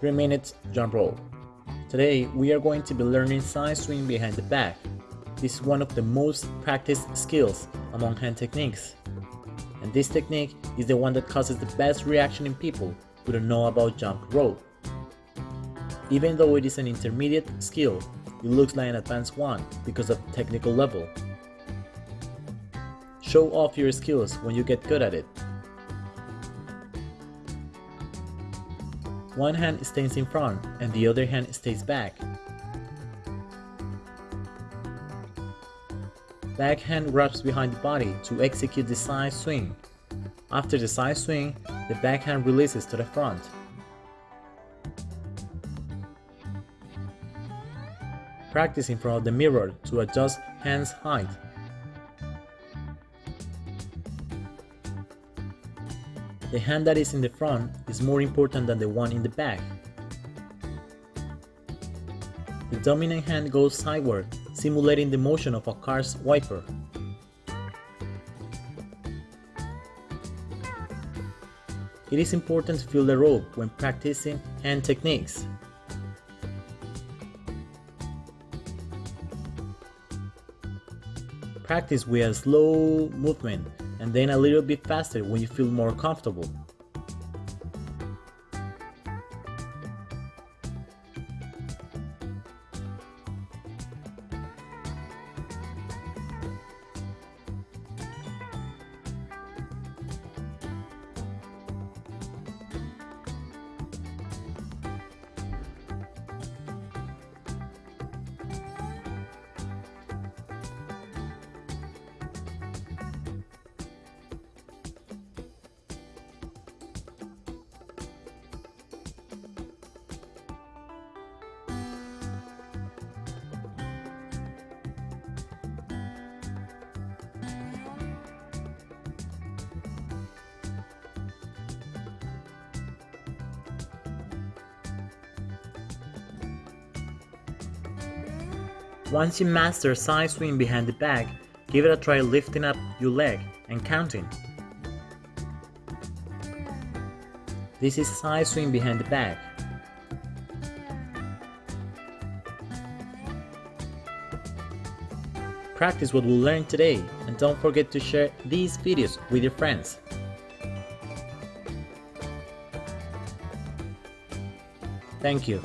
3 minutes jump rope. Today we are going to be learning side swing behind the back. This is one of the most practiced skills among hand techniques. And this technique is the one that causes the best reaction in people who don't know about jump rope. Even though it is an intermediate skill, it looks like an advanced one because of technical level. Show off your skills when you get good at it. One hand stays in front and the other hand stays back. Back hand wraps behind the body to execute the side swing. After the side swing, the back hand releases to the front. Practice in front of the mirror to adjust hands height. The hand that is in the front is more important than the one in the back. The dominant hand goes sideward, simulating the motion of a car's wiper. It is important to feel the rope when practicing hand techniques. Practice with a slow movement and then a little bit faster when you feel more comfortable. Once you master side swing behind the back, give it a try lifting up your leg and counting. This is side swing behind the back. Practice what we learned today and don't forget to share these videos with your friends. Thank you.